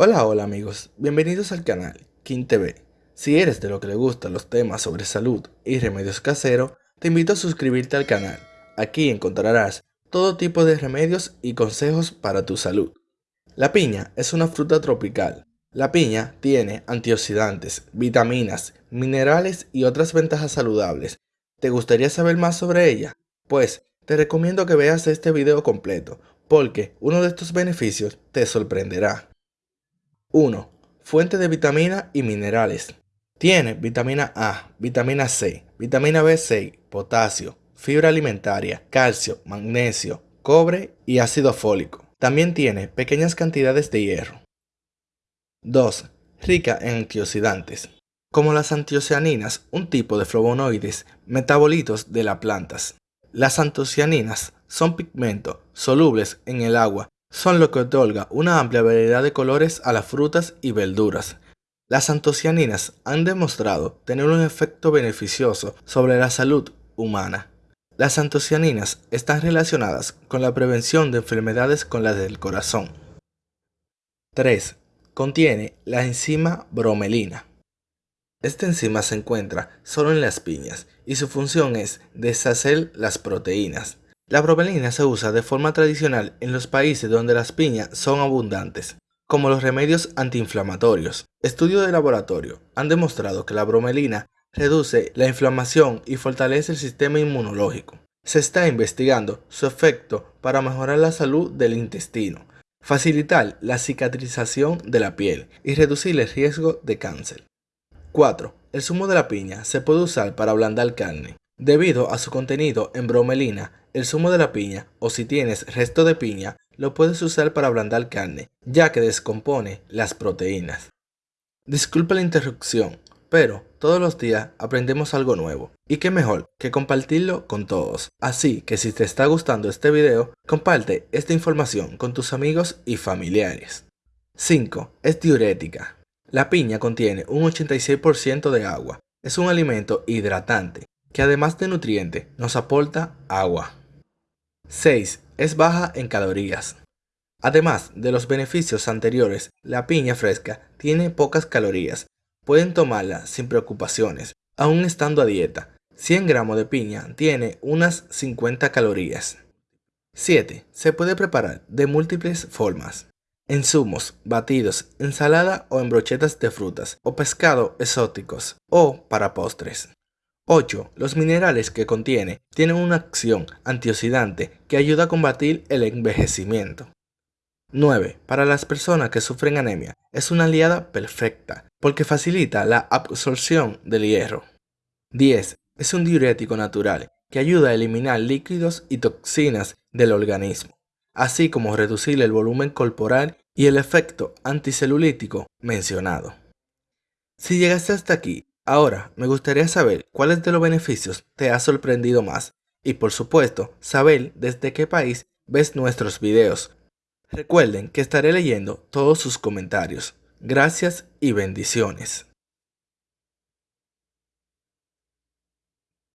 Hola, hola amigos, bienvenidos al canal King TV. Si eres de lo que le gustan los temas sobre salud y remedios caseros, te invito a suscribirte al canal. Aquí encontrarás todo tipo de remedios y consejos para tu salud. La piña es una fruta tropical. La piña tiene antioxidantes, vitaminas, minerales y otras ventajas saludables. ¿Te gustaría saber más sobre ella? Pues te recomiendo que veas este video completo, porque uno de estos beneficios te sorprenderá. 1. Fuente de vitamina y minerales. Tiene vitamina A, vitamina C, vitamina B6, potasio, fibra alimentaria, calcio, magnesio, cobre y ácido fólico. También tiene pequeñas cantidades de hierro. 2. Rica en antioxidantes. Como las antiocianinas, un tipo de flavonoides metabolitos de las plantas. Las antocianinas son pigmentos solubles en el agua son lo que otorga una amplia variedad de colores a las frutas y verduras. Las antocianinas han demostrado tener un efecto beneficioso sobre la salud humana. Las antocianinas están relacionadas con la prevención de enfermedades con las del corazón. 3. Contiene la enzima bromelina. Esta enzima se encuentra solo en las piñas y su función es deshacer las proteínas. La bromelina se usa de forma tradicional en los países donde las piñas son abundantes, como los remedios antiinflamatorios. Estudios de laboratorio han demostrado que la bromelina reduce la inflamación y fortalece el sistema inmunológico. Se está investigando su efecto para mejorar la salud del intestino, facilitar la cicatrización de la piel y reducir el riesgo de cáncer. 4. El zumo de la piña se puede usar para ablandar carne. Debido a su contenido en bromelina, el zumo de la piña, o si tienes resto de piña, lo puedes usar para ablandar carne, ya que descompone las proteínas. Disculpa la interrupción, pero todos los días aprendemos algo nuevo. Y qué mejor que compartirlo con todos. Así que si te está gustando este video, comparte esta información con tus amigos y familiares. 5. Es diurética. La piña contiene un 86% de agua. Es un alimento hidratante que además de nutriente nos aporta agua. 6. Es baja en calorías. Además de los beneficios anteriores, la piña fresca tiene pocas calorías. Pueden tomarla sin preocupaciones, aún estando a dieta. 100 gramos de piña tiene unas 50 calorías. 7. Se puede preparar de múltiples formas. En zumos, batidos, ensalada o en brochetas de frutas o pescado exóticos o para postres. 8. Los minerales que contiene tienen una acción antioxidante que ayuda a combatir el envejecimiento. 9. Para las personas que sufren anemia, es una aliada perfecta porque facilita la absorción del hierro. 10. Es un diurético natural que ayuda a eliminar líquidos y toxinas del organismo, así como reducir el volumen corporal y el efecto anticelulítico mencionado. Si llegaste hasta aquí Ahora, me gustaría saber cuáles de los beneficios te ha sorprendido más y por supuesto, saber desde qué país ves nuestros videos. Recuerden que estaré leyendo todos sus comentarios. Gracias y bendiciones.